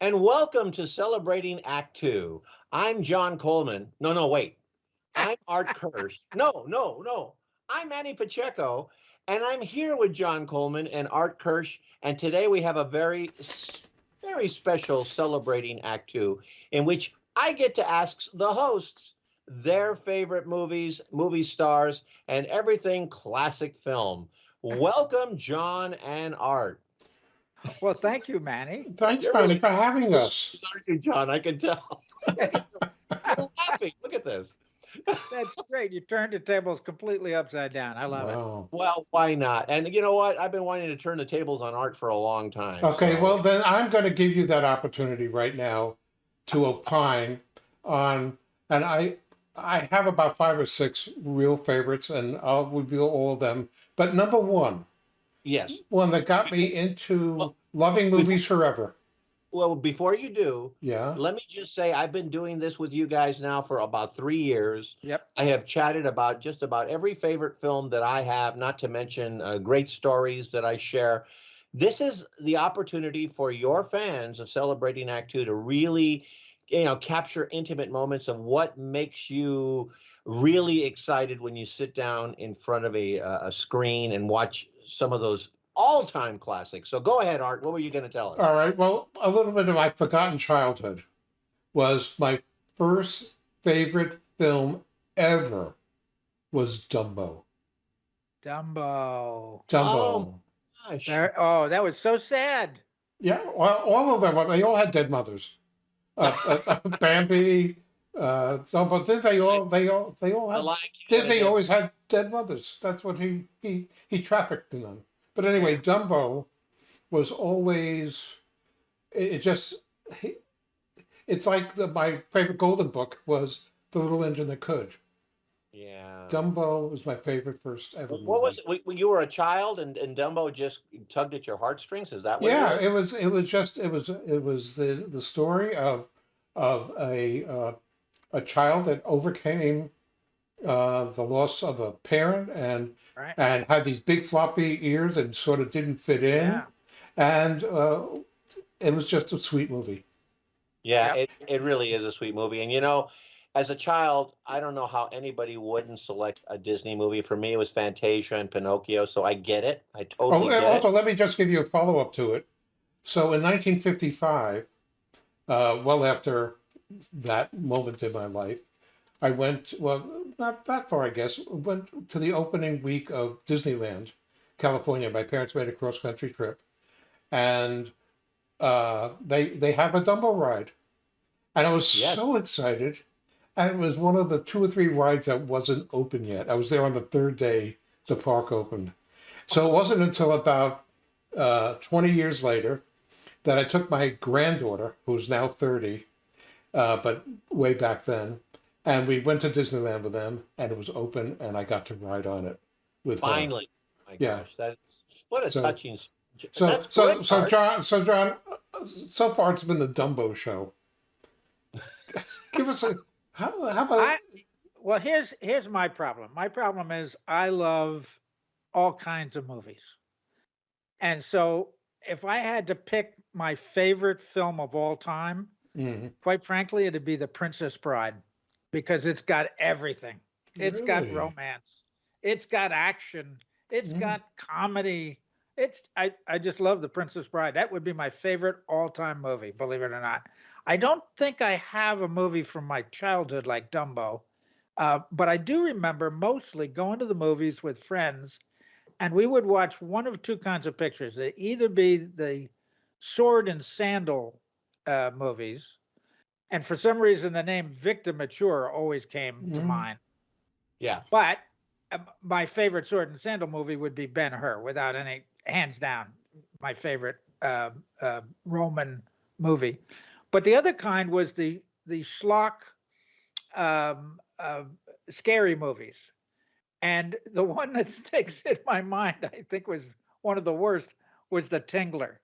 and welcome to Celebrating Act Two. I'm John Coleman. No, no, wait. I'm Art Kirsch. No, no, no. I'm Manny Pacheco, and I'm here with John Coleman and Art Kirsch. And today we have a very, very special Celebrating Act Two, in which I get to ask the hosts their favorite movies, movie stars, and everything classic film. Welcome, John and Art. Well, thank you, Manny. Thanks, You're Manny, for having us. Aren't you, John? I can tell. You're laughing. Look at this. That's great. You turned the tables completely upside down. I love it. Well, why not? And you know what? I've been wanting to turn the tables on art for a long time. Okay, so- well, then I'm going to give you that opportunity right now to opine on, and I, I have about five or six real favorites, and I'll reveal all of them. But number one, yes. one that got me into Well, loving movies forever. Well, before you do, Yeah. let me just say I've been doing this with you guys now for about three years. Yep. I have chatted about just about every favorite film that I have, not to mention uh, great stories that I share. This is the opportunity for your fans of Celebrating Act Two to really, you know, capture intimate moments of what makes you really excited when you sit down in front of a, uh, a screen and watch some of those all-time classics. So go ahead, Art. What were you going to tell us? All right. Well, a little bit of my forgotten childhood was my first favorite film ever was Dumbo. Dumbo. Dumbo. Oh. Gosh. There, oh, that was so sad. Yeah, well, all of them. They all had dead mothers. Uh, uh, Bambi, uh, Dumbo. Did they all? They all. They all had. Disney had always had dead mothers. That's what he he he trafficked in them. But anyway, Dumbo was always. It, it just. He, it's like the, my favorite Golden Book was The Little Engine That Could. Yeah. Dumbo was my favorite first ever. What was it? When- When you were a child and, and Dumbo just tugged at your heartstrings? Is that what? yeah It it was it was just it was it was the the story of of a uh, a child that overcame uh, the loss of a parent and Right. and had these big floppy ears and sort of didn't fit in Yeah. and uh, it was just a sweet movie yeah, Yep. it, it really is a sweet movie. And you know, as a child, I don't know how anybody wouldn't select a Disney movie. For me, it was Fantasia and Pinocchio, so I get it. I oh totally and get also it. let me just give you a follow-up to it so in 1955 uh, well after that moment in my life I went, well, not that far, I guess, went to the opening week of Disneyland, California. My parents made a cross country trip. And uh, they they have a Dumbo ride. And I was Yes. so excited. And it was one of the two or three rides that wasn't open yet. I was there on the third day the park opened. So it wasn't until about uh, 20 years later that I took my granddaughter, who's now 30, uh, but way back then, and we went to Disneyland with them, and it was open, and I got to ride on it with her. Finally, my Yeah. gosh, that's what a So- touching. So, so, great, so John, so John, uh, so far it's been the Dumbo show. Give us a how, how about I, well, here's here's my problem. My problem is I love all kinds of movies, and so if I had to pick my favorite film of all time, Mhm. quite frankly, it'd be The Princess Bride, because it's got everything. It's got romance. It's got action. It's Mm. got comedy. It's I I just love The Princess Bride. That would be my favorite all-time movie, believe it or not. I don't think I have a movie from my childhood like Dumbo, uh, but I do remember mostly going to the movies with friends, and we would watch one of two kinds of pictures. They either be the sword and sandal uh, movies, and for some reason the name Victor Mature always came to Mhm. mind. Yeah, But uh, my favorite sword and sandal movie would be Ben Hur, without any hands down, my favorite uh, uh, Roman movie. But the other kind was the the schlock, um, uh, scary movies, and the one that sticks in my mind, I think, was one of the worst, was the Tingler.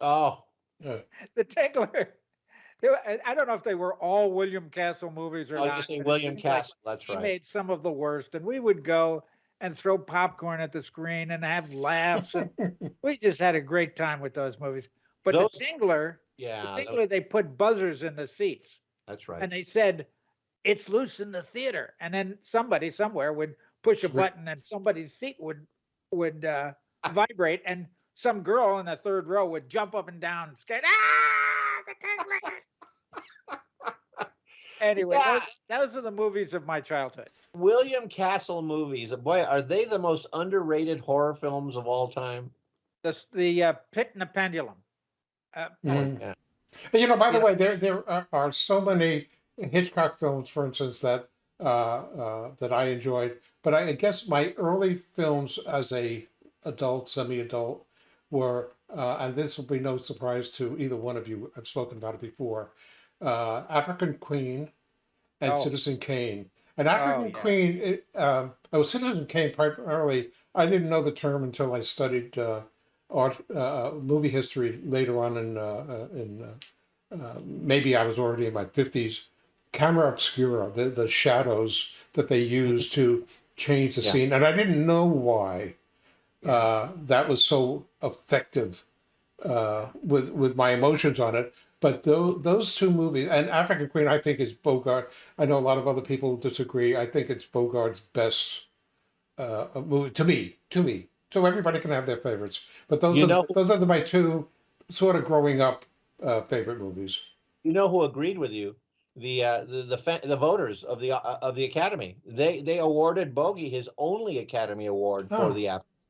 Oh, The Tingler. were- I don't know if they were all William Castle movies or I was not. just saying William seemed like Castle. That's he right. made some of the worst and we would go and throw popcorn at the screen and have laughs and we just had a great time with those movies but Those- the tingler Yeah, that- Particularly, they put buzzers in the seats that's right. and they said, it's loose in the theater. And then somebody somewhere would push a button and somebody's seat would, would, uh, vibrate and some girl in the third row would jump up and down, scared, ah, the Titanic." Anyway, Yeah. those, those are the movies of my childhood. William Castle movies, boy, are they the most underrated horror films of all time? The, the, uh, Pit and the Pendulum. Uh, Mm. yeah. You know, by the Yeah. way, there there are, are so many Hitchcock films, for instance, that uh, uh, that I enjoyed. But I guess my early films as a adult, semi-adult, were, uh, and this will be no surprise to either one of you. I've spoken about it before. Uh, African Queen and Oh. Citizen Kane. And African yeah. Queen, it, um, oh, Citizen Kane primarily. I didn't know the term until I studied uh, art, uh, movie history later on in uh, uh, in. Uh, uh, maybe I was already in my fifties. Camera obscura, the the shadows that they use to change the Yeah. scene, and I didn't know why uh, that was so effective uh, with with my emotions on it. But those those two movies and African Queen, I think is Bogart. I know a lot of other people disagree. I think it's Bogart's best uh, movie to me. To me, so everybody can have their favorites. But those You are know- those are my two sort of growing up uh, favorite movies. You know who agreed with you? The uh, the the, fa- the voters of the uh, of the Academy. They they awarded Bogey his only Academy Award for Oh. the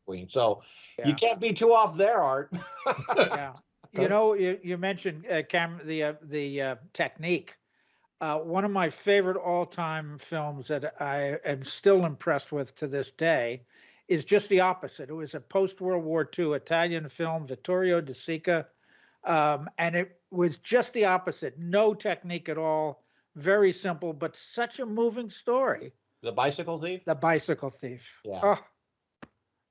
African Queen. So Yeah. you can't be too off there, Art. yeah. You know, you, you mentioned uh, cam the uh, the uh, technique. Uh, one of my favorite all-time films that I am still impressed with to this day is just the opposite. It was a post-World War II Italian film, Vittorio De Sica, um, and it was just the opposite. No technique at all. Very simple, but such a moving story. the bicycle thief. The Bicycle Thief. Yeah. Oh,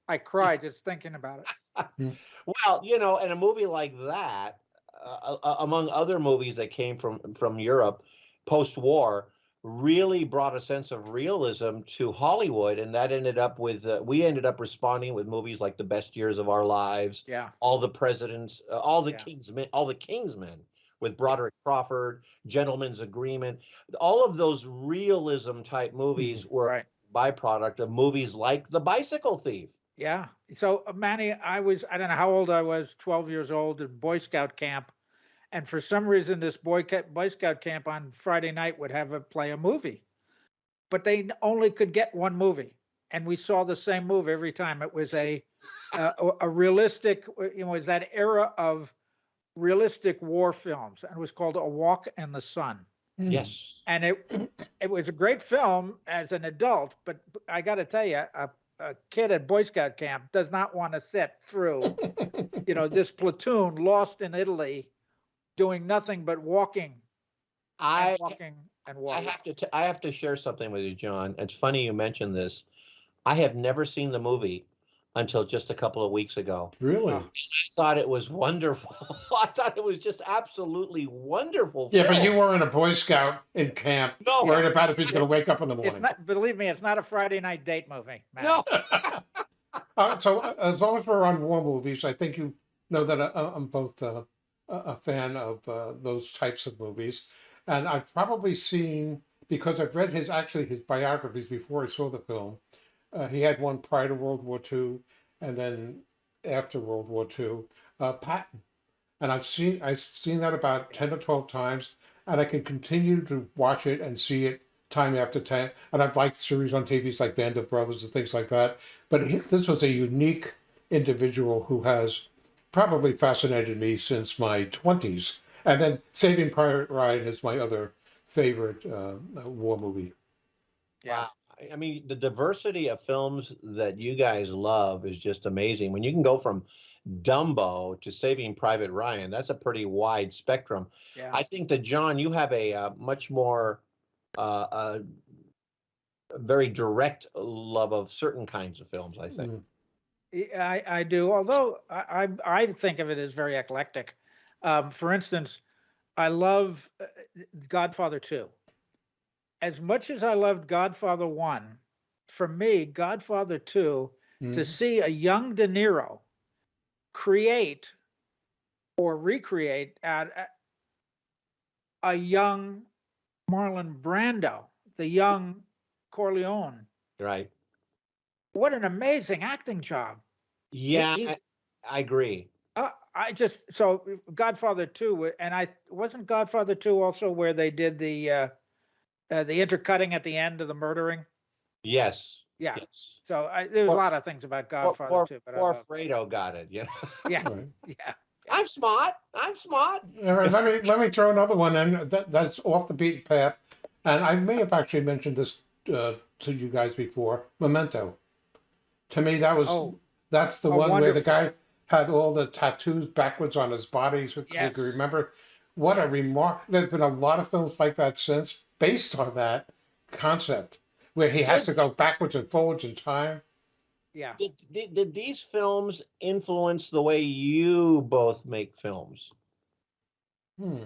I cried just thinking about it. Well, you know, and a movie like that, uh, uh, among other movies that came from from Europe post-war, really brought a sense of realism to Hollywood, and that ended up with uh, we ended up responding with movies like The Best Years of Our Lives, Yeah. All the Presidents, uh, all the Yeah. King's Men, all the King's Men with Broderick Crawford, Gentleman's Agreement, all of those realism type movies were Right. a byproduct of movies like The Bicycle Thief. Yeah. So uh, Manny, I was, I don't know how old I was, 12 years old in Boy Scout camp. And for some reason, this Boy, Boy Scout camp on Friday night would have a play a movie. But they only could get one movie. And we saw the same movie every time. It was a, a, a realistic, uh, you know, it was that era of realistic war films. And it was called A Walk in the Sun. Hmm. Yes. And it, it was a great film as an adult, but I got to tell you, a, a kid at Boy Scout camp does not want to sit through, you know, this platoon lost in Italy, doing nothing but walking I and walking and I have to t- I have to share something with you, John. It's funny you mentioned this. I have never seen the movie until just a couple of weeks ago. Really? I thought it was wonderful. I thought it was just absolutely wonderful. Yeah, but you were in a Boy Scout in camp, no, worried about if he's going to wake up in the It's morning. not, believe me, it's not a Friday night date movie. man. no. Uh, so uh, as long as we're on war movies, I think you know that I, I'm both uh, a a fan of uh, those types of movies, and I've probably seen because I've read his actually his biographies before I saw the film. Uh, he had one prior to World War II, and then after World War II, uh, Patton, and I've seen I've seen that about ten or twelve times, and I can continue to watch it and see it time after time. And I've liked series on TVs like Band of Brothers and things like that. But he, this was a unique individual who has probably fascinated me since my 20s. And then Saving Private Ryan is my other favorite uh, war movie. Yeah. Wow. I- mean, the diversity of films that you guys love is just amazing. When you can go from Dumbo to Saving Private Ryan, that's a pretty wide spectrum. Yeah. I think that John, you have a uh, much more uh, uh, very direct love of certain kinds of films. I think. Mm. I, I do, although I, I, I think of it as very eclectic. Um, for instance, I love uh, Godfather 2. As much as I loved Godfather 1, for me, Godfather 2, to Mm. see a young De Niro create or recreate at a- a young Marlon Brando, the young Corleone. Right. What an amazing acting job. Yeah, I, I agree. Uh, I just so Godfather 2 and I wasn't Godfather 2 also where they did the uh, uh the intercutting at the end of the murdering. Yes. Yeah. Yes. So I, there's a lot of things about Poor, Godfather poor, 2, but I poor love- Fredo got it. Yeah. yeah, Right. yeah. I'm smart. I'm smart. All right, let me let me throw another one in that, that's off the beaten path, and I may have actually mentioned this uh, to you guys before. Memento. To me, that was Oh. that's the Oh, one where the guy had all the tattoos backwards on his body. So Yes. you remember what a remark. There's been a lot of films like that since, based on that concept, where he has to go backwards and forwards in time. Yeah. Did, did, did these films influence the way you both make films? Hmm.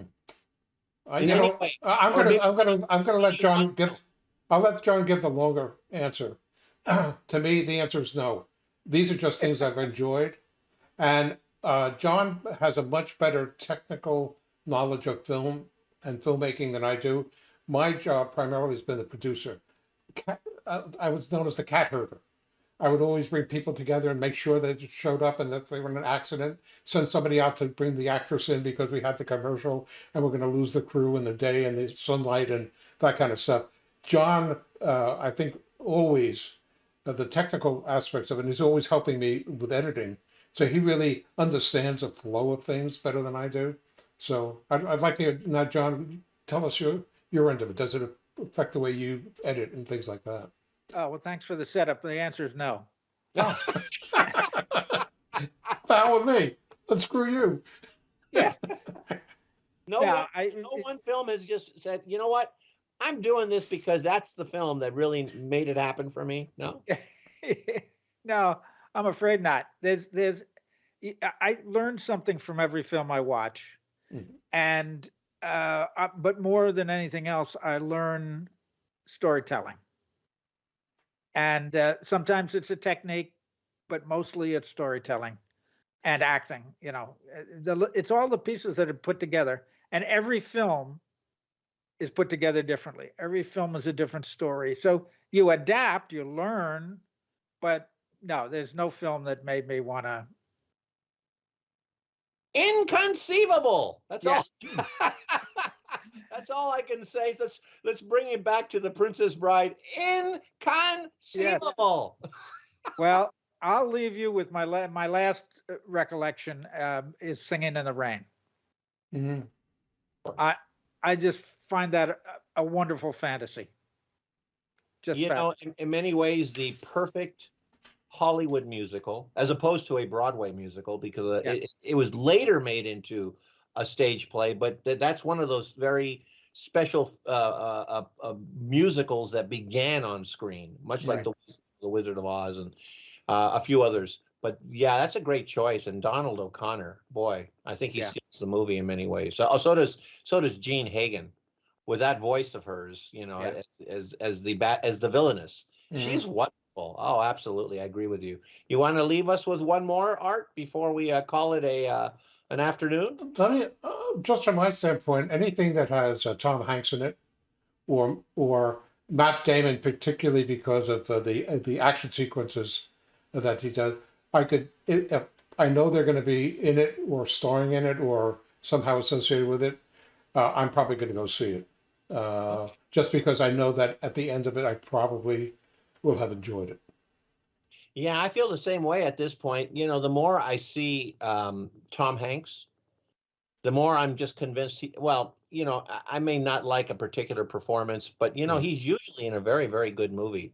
I, In you any know, way? I- I'm gonna, maybe- I'm gonna, I'm gonna let John give, I'll let John give the longer answer. to me, the answer is no. These are just things I've enjoyed, and uh, John has a much better technical knowledge of film and filmmaking than I do. My job primarily has been the producer. Uh, I was known as the cat herder. I would always bring people together and make sure they showed up and that they were in an accident. Send somebody out to bring the actress in because we had the commercial and we're going to lose the crew in the day and the sunlight and that kind of stuff. John, uh, I think always uh, the technical aspects of it. He's always helping me with editing, so he really understands the flow of things better than I do. So I'd, I'd like to now, John, tell us your your end of it. Does it affect the way you edit and things like that? Oh, well, thanks for the setup. The answer is no. Hell with me. Let's screw you. Yeah. No, yeah. one, I, no one film has just said, you know what? I'm doing this because that's the film that really made it happen for me. No. no, I'm afraid not. There's, there's, I learned something from every film I watch, Mhm. and uh, but more than anything else, I learn storytelling. And uh, sometimes it's a technique, but mostly it's storytelling and acting. You know, Uh, the, it's all the pieces that are put together, and every film is put together differently. Every film is a different story. So you adapt, you learn, but no, there's no film that made me want to. Inconceivable. That's Yeah. all. That's all I can say. So let's let's bring it back to the Princess Bride. Inconceivable. Well, I'll leave you with my la- my last uh, recollection um, is Singing in the Rain. Mhm. I just find that a, a wonderful fantasy. Just you fa- know, in, in many ways, the perfect Hollywood musical, as opposed to a Broadway musical, because uh, Yeah. it, it was later made into a stage play. But th- that's one of those very special uh, uh, uh, uh, musicals that began on screen, much like Right. the the Wizard of Oz and uh, a few others. But yeah, that's a great choice. And Donald O'Connor, boy, I think he Yeah. steals the movie in many ways. So, oh, so does so does Jean Hagen, with that voice of hers. You know, Yeah. as, as as the bat as the villainess. Mhm. She's wonderful. Oh, absolutely, I agree with you. You want to leave us with one more art before we uh, call it a uh, an afternoon? Let me, uh, just from my standpoint, anything that has uh, Tom Hanks in it, or or Matt Damon, particularly because of uh, the uh, the action sequences that he does, I could i- if I know they're going to be in it or starring in it or somehow associated with it, uh, I'm probably going to go see it. Uh, just because I know that at the end of it, I probably will have enjoyed it. Yeah, I feel the same way at this point. You know, the more I see um, Tom Hanks, the more I'm just convinced. He, well, you know, I, I may not like a particular performance, but you know, Yeah. he's usually in a very, very good movie.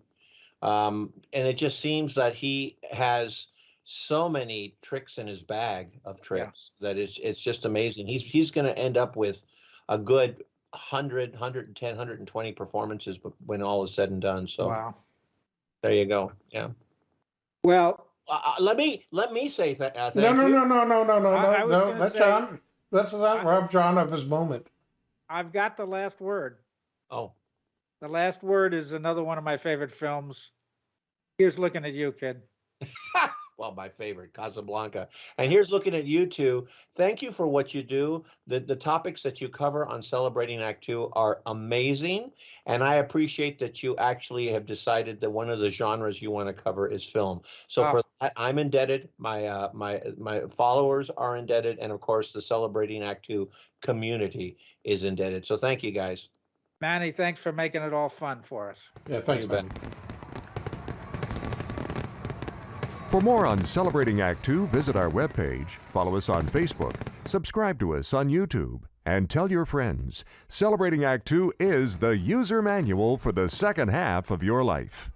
Um, and it just seems that he has so many tricks in his bag of tricks that it's it's just amazing. He's he's going to end up with a good 100, 110, 120 performances when all is said and done. So wow. There you go. Yeah. Well, Uh, uh, let me let me say that. Uh, No, no, no, no, no, no, no, I- I no, was no. gonna Let say- John. Let's not I- rob John of his moment. I've got the last word. Oh, The last word is another one of my favorite films. Here's looking at you, kid. well, my favorite, Casablanca. And here's looking at you two. Thank you for what you do. The the topics that you cover on Celebrating Act Two are amazing, and I appreciate that you actually have decided that one of the genres you want to cover is film. So Wow. for that, I'm indebted. My uh, my my followers are indebted, and of course, the Celebrating Act Two community is indebted. So thank you guys. Manny, thanks for making it all fun for us. Yeah, thanks, You bet. For more on Celebrating Act Two, visit our webpage, follow us on Facebook, subscribe to us on YouTube, and tell your friends. Celebrating Act Two is the user manual for the second half of your life.